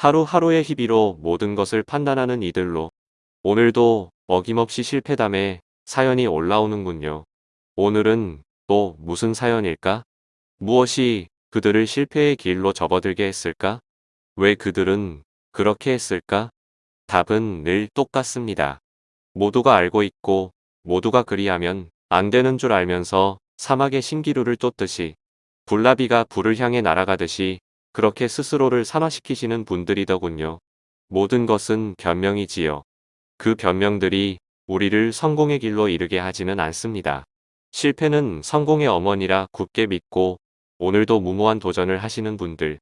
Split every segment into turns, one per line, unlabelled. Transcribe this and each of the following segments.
하루하루의 희비로 모든 것을 판단하는 이들로 오늘도 어김없이 실패담에 사연이 올라오는군요. 오늘은 또 무슨 사연일까? 무엇이 그들을 실패의 길로 접어들게 했을까? 왜 그들은 그렇게 했을까? 답은 늘 똑같습니다. 모두가 알고 있고 모두가 그리하면 안 되는 줄 알면서 사막의 신기루를 쫓듯이 불나비가 불을 향해 날아가듯이 그렇게 스스로를 산화시키시는 분들이더군요. 모든 것은 변명이지요. 그 변명들이 우리를 성공의 길로 이르게 하지는 않습니다. 실패는 성공의 어머니라 굳게 믿고 오늘도 무모한 도전을 하시는 분들.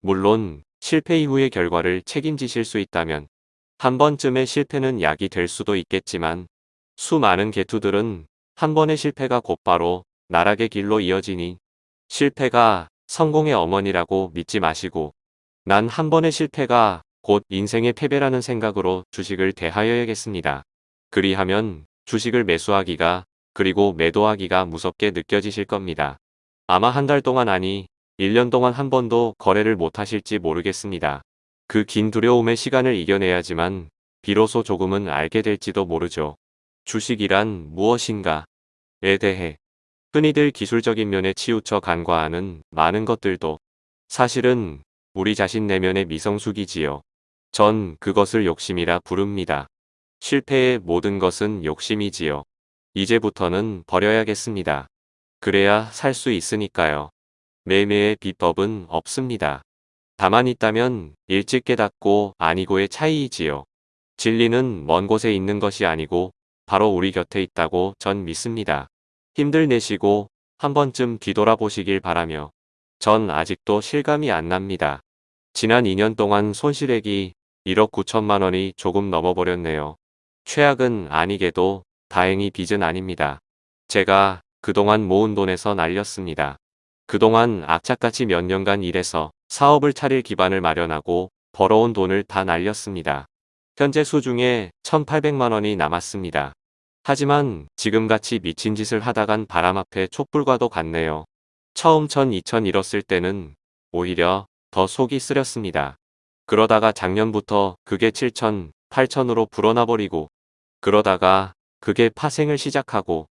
물론 실패 이후의 결과를 책임지실 수 있다면 한 번쯤의 실패는 약이 될 수도 있겠지만 수많은 개투들은 한 번의 실패가 곧바로 나락의 길로 이어지니 실패가 성공의 어머니라고 믿지 마시고 난 한 번의 실패가 곧 인생의 패배라는 생각으로 주식을 대하여야겠습니다. 그리하면 주식을 매수하기가 그리고 매도하기가 무섭게 느껴지실 겁니다. 아마 한 달 동안 아니 1년 동안 한 번도 거래를 못하실지 모르겠습니다. 그 긴 두려움의 시간을 이겨내야지만 비로소 조금은 알게 될지도 모르죠. 주식이란 무엇인가에 대해 흔히들 기술적인 면에 치우쳐 간과하는 많은 것들도 사실은 우리 자신 내면의 미성숙이지요. 전 그것을 욕심이라 부릅니다. 실패의 모든 것은 욕심이지요. 이제부터는 버려야겠습니다. 그래야 살 수 있으니까요. 매매의 비법은 없습니다. 다만 있다면 일찍 깨닫고 아니고의 차이이지요. 진리는 먼 곳에 있는 것이 아니고 바로 우리 곁에 있다고 전 믿습니다. 힘들 내시고 한 번쯤 뒤돌아보시길 바라며 전 아직도 실감이 안 납니다. 지난 2년 동안 손실액이 1억 9천만 원이 조금 넘어버렸네요. 최악은 아니게도 다행히 빚은 아닙니다. 제가 그동안 모은 돈에서 날렸습니다. 그동안 악착같이 몇 년간 일해서 사업을 차릴 기반을 마련하고 벌어온 돈을 다 날렸습니다. 현재 수중에 1,800만 원이 남았습니다. 하지만 지금같이 미친 짓을 하다간 바람 앞에 촛불과도 같네요. 처음 1 2천 잃었을 때는 오히려 더 속이 쓰렸습니다. 그러다가 작년부터 그게 7천, 8천으로 불어나버리고 그러다가 그게 파생을 시작하고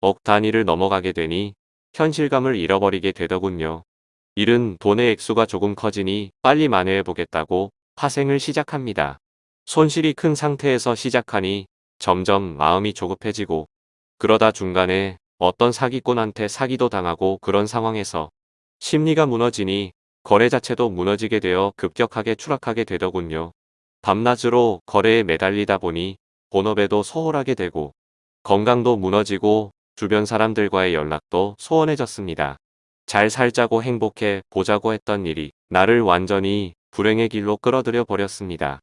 억 단위를 넘어가게 되니 현실감을 잃어버리게 되더군요. 일은 돈의 액수가 조금 커지니 빨리 만회해보겠다고 파생을 시작합니다. 손실이 큰 상태에서 시작하니 점점 마음이 조급해지고 그러다 중간에 어떤 사기꾼한테 사기도 당하고 그런 상황에서 심리가 무너지니 거래 자체도 무너지게 되어 급격하게 추락하게 되더군요. 밤낮으로 거래에 매달리다 보니 본업에도 소홀하게 되고 건강도 무너지고 주변 사람들과의 연락도 소원해졌습니다. 잘 살자고 행복해 보자고 했던 일이 나를 완전히 불행의 길로 끌어들여 버렸습니다.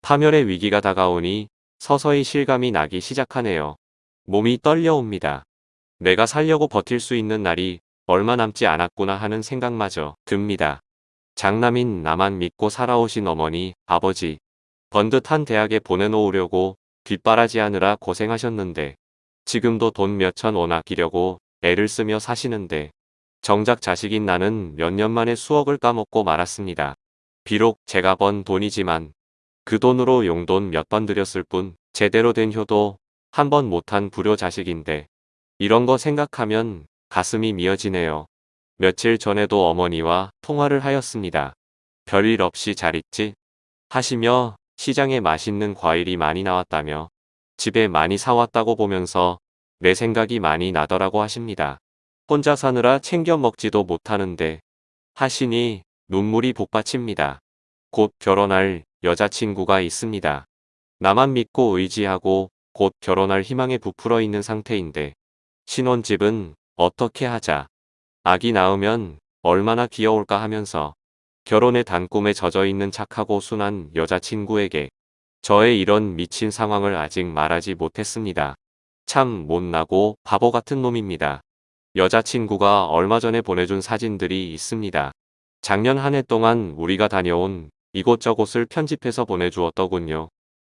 파멸의 위기가 다가오니 서서히 실감이 나기 시작하네요. 몸이 떨려옵니다. 내가 살려고 버틸 수 있는 날이 얼마 남지 않았구나 하는 생각마저 듭니다. 장남인 나만 믿고 살아오신 어머니, 아버지, 번듯한 대학에 보내놓으려고 뒷바라지하느라 고생하셨는데 지금도 돈 몇천 원 아끼려고 애를 쓰며 사시는데 정작 자식인 나는 몇 년 만에 수억을 까먹고 말았습니다. 비록 제가 번 돈이지만 그 돈으로 용돈 몇번 들였을 뿐 제대로 된 효도 한 번 못한 불효 자식인데 이런 거 생각하면 가슴이 미어지네요. 며칠 전에도 어머니와 통화를 하였습니다. 별일 없이 잘 있지? 하시며 시장에 맛있는 과일이 많이 나왔다며 집에 많이 사왔다고 보면서 내 생각이 많이 나더라고 하십니다. 혼자 사느라 챙겨 먹지도 못하는데 하시니 눈물이 복받칩니다. 곧 결혼할 여자친구가 있습니다. 나만 믿고 의지하고 곧 결혼할 희망에 부풀어 있는 상태인데 신혼집은 어떻게 하자. 아기 낳으면 얼마나 귀여울까 하면서 결혼의 단꿈에 젖어 있는 착하고 순한 여자친구에게 저의 이런 미친 상황을 아직 말하지 못했습니다. 참 못나고 바보 같은 놈입니다. 여자친구가 얼마 전에 보내준 사진들이 있습니다. 작년 한 해 동안 우리가 다녀온 이곳저곳을 편집해서 보내주었더군요.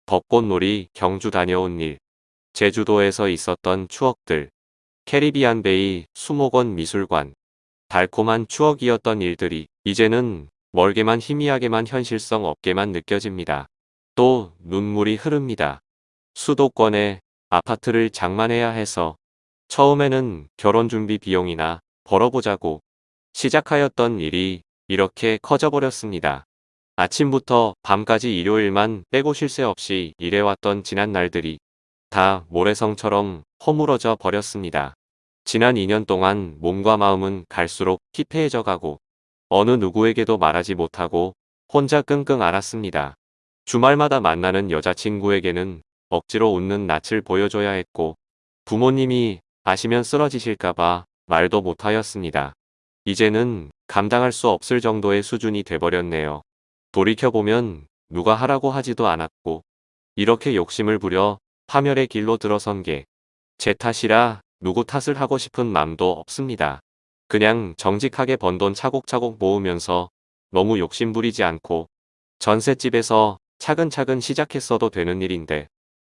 벚꽃놀이, 경주 다녀온 일, 제주도에서 있었던 추억들, 캐리비안 베이, 수목원 미술관, 달콤한 추억이었던 일들이 이제는 멀게만 희미하게만 현실성 없게만 느껴집니다. 또 눈물이 흐릅니다. 수도권에 아파트를 장만해야 해서 처음에는 결혼 준비 비용이나 벌어보자고 시작하였던 일이 이렇게 커져버렸습니다. 아침부터 밤까지 일요일만 빼고 쉴 새 없이 일해왔던 지난 날들이 다 모래성처럼 허물어져 버렸습니다. 지난 2년 동안 몸과 마음은 갈수록 피폐해져 가고 어느 누구에게도 말하지 못하고 혼자 끙끙 앓았습니다. 주말마다 만나는 여자친구에게는 억지로 웃는 낯을 보여줘야 했고 부모님이 아시면 쓰러지실까봐 말도 못하였습니다. 이제는 감당할 수 없을 정도의 수준이 돼버렸네요. 돌이켜보면 누가 하라고 하지도 않았고 이렇게 욕심을 부려 파멸의 길로 들어선 게 제 탓이라 누구 탓을 하고 싶은 맘도 없습니다. 그냥 정직하게 번 돈 차곡차곡 모으면서 너무 욕심 부리지 않고 전셋집에서 차근차근 시작했어도 되는 일인데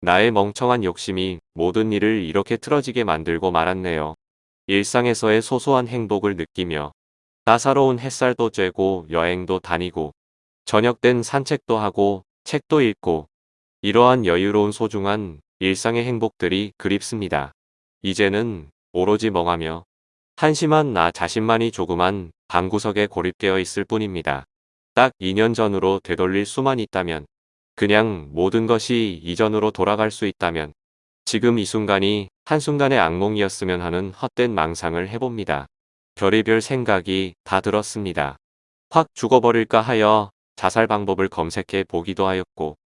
나의 멍청한 욕심이 모든 일을 이렇게 틀어지게 만들고 말았네요. 일상에서의 소소한 행복을 느끼며 따사로운 햇살도 쬐고 여행도 다니고 저녁 땐 산책도 하고 책도 읽고 이러한 여유로운 소중한 일상의 행복들이 그립습니다. 이제는 오로지 멍하며 한심한 나 자신만이 조그만 방구석에 고립되어 있을 뿐입니다. 딱 2년 전으로 되돌릴 수만 있다면 그냥 모든 것이 이전으로 돌아갈 수 있다면 지금 이 순간이 한순간의 악몽이었으면 하는 헛된 망상을 해봅니다. 별의별 생각이 다 들었습니다. 확 죽어버릴까 하여 자살 방법을 검색해 보기도 하였고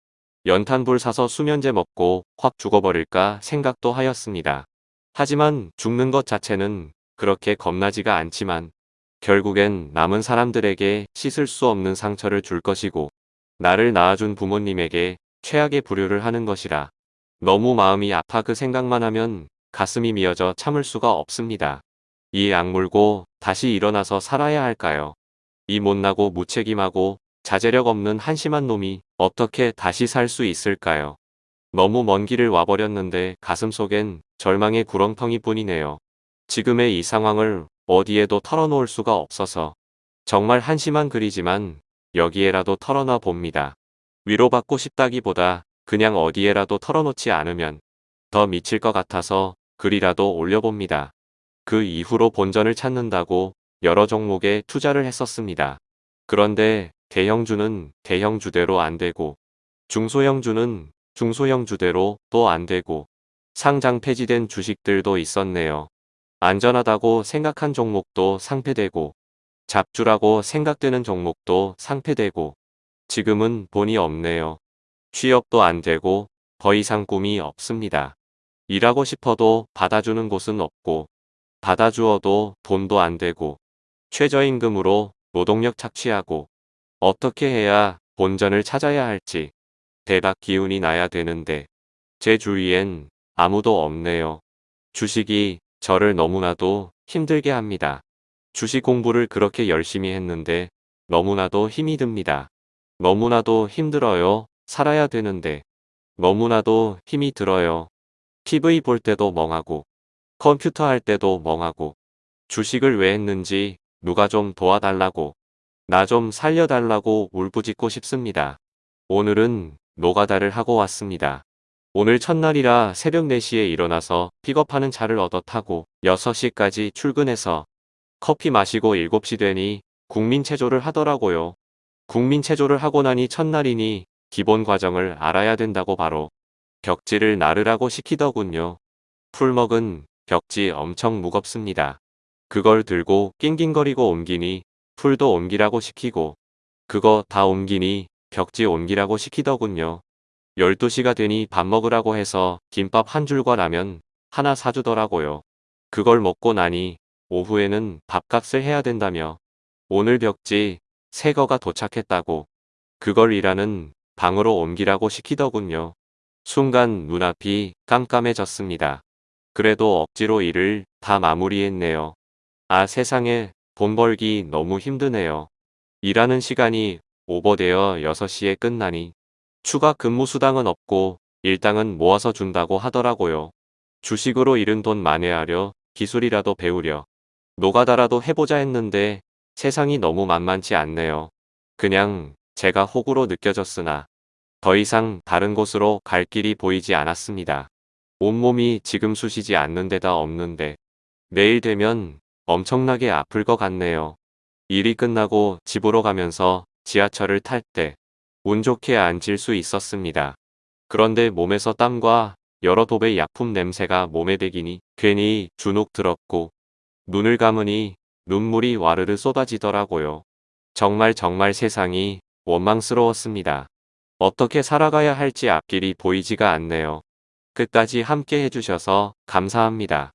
연탄불 사서 수면제 먹고 확 죽어버릴까 생각도 하였습니다. 하지만 죽는 것 자체는 그렇게 겁나지가 않지만 결국엔 남은 사람들에게 씻을 수 없는 상처를 줄 것이고 나를 낳아준 부모님에게 최악의 불효를 하는 것이라 너무 마음이 아파 그 생각만 하면 가슴이 미어져 참을 수가 없습니다. 이 악물고 다시 일어나서 살아야 할까요? 이 못나고 무책임하고 자제력 없는 한심한 놈이 어떻게 다시 살 수 있을까요? 너무 먼 길을 와버렸는데 가슴속엔 절망의 구렁텅이 뿐이네요. 지금의 이 상황을 어디에도 털어놓을 수가 없어서 정말 한심한 글이지만 여기에라도 털어놔 봅니다. 위로받고 싶다기보다 그냥 어디에라도 털어놓지 않으면 더 미칠 것 같아서 글이라도 올려봅니다. 그 이후로 본전을 찾는다고 여러 종목에 투자를 했었습니다. 그런데 대형주는 대형주대로 안 되고 중소형주는 중소형주대로 또 안 되고 상장 폐지된 주식들도 있었네요. 안전하다고 생각한 종목도 상폐되고 잡주라고 생각되는 종목도 상폐되고 지금은 돈이 없네요. 취업도 안 되고 더 이상 꿈이 없습니다. 일하고 싶어도 받아주는 곳은 없고 받아주어도 돈도 안 되고 최저임금으로 노동력 착취하고 어떻게 해야 본전을 찾아야 할지 대박 기운이 나야 되는데 제 주위엔 아무도 없네요. 주식이 저를 너무나도 힘들게 합니다. 주식 공부를 그렇게 열심히 했는데 너무나도 힘이 듭니다. 너무나도 힘들어요. 살아야 되는데 너무나도 힘이 들어요. TV 볼 때도 멍하고 컴퓨터 할 때도 멍하고 주식을 왜 했는지 누가 좀 도와달라고 나 좀 살려달라고 울부짖고 싶습니다. 오늘은 노가다를 하고 왔습니다. 오늘 첫날이라 새벽 4시에 일어나서 픽업하는 차를 얻어 타고 6시까지 출근해서 커피 마시고 7시 되니 국민체조를 하더라고요. 국민체조를 하고 나니 첫날이니 기본 과정을 알아야 된다고 바로 벽지를 나르라고 시키더군요. 풀먹은 벽지 엄청 무겁습니다. 그걸 들고 낑낑거리고 옮기니 풀도 옮기라고 시키고 그거 다 옮기니 벽지 옮기라고 시키더군요. 12시가 되니 밥 먹으라고 해서 김밥 한 줄과 라면 하나 사주더라고요. 그걸 먹고 나니 오후에는 밥값을 해야 된다며 오늘 벽지 새 거가 도착했다고 그걸 일하는 방으로 옮기라고 시키더군요. 순간 눈앞이 깜깜해졌습니다. 그래도 억지로 일을 다 마무리했네요. 아 세상에 돈 벌기 너무 힘드네요. 일하는 시간이 오버되어 6시에 끝나니 추가 근무 수당은 없고 일당은 모아서 준다고 하더라고요. 주식으로 잃은 돈 만회하려 기술이라도 배우려 노가다라도 해보자 했는데 세상이 너무 만만치 않네요. 그냥 제가 혹으로 느껴졌으나 더 이상 다른 곳으로 갈 길이 보이지 않았습니다. 온몸이 지금 쑤시지 않는 데다 없는데 내일 되면 엄청나게 아플 것 같네요. 일이 끝나고 집으로 가면서 지하철을 탈 때 운 좋게 앉을 수 있었습니다. 그런데 몸에서 땀과 여러 도배 약품 냄새가 몸에 배기니 괜히 주눅 들었고 눈을 감으니 눈물이 와르르 쏟아지더라고요. 정말 정말 세상이 원망스러웠습니다. 어떻게 살아가야 할지 앞길이 보이지가 않네요. 끝까지 함께 해주셔서 감사합니다.